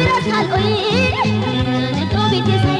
Oye, no me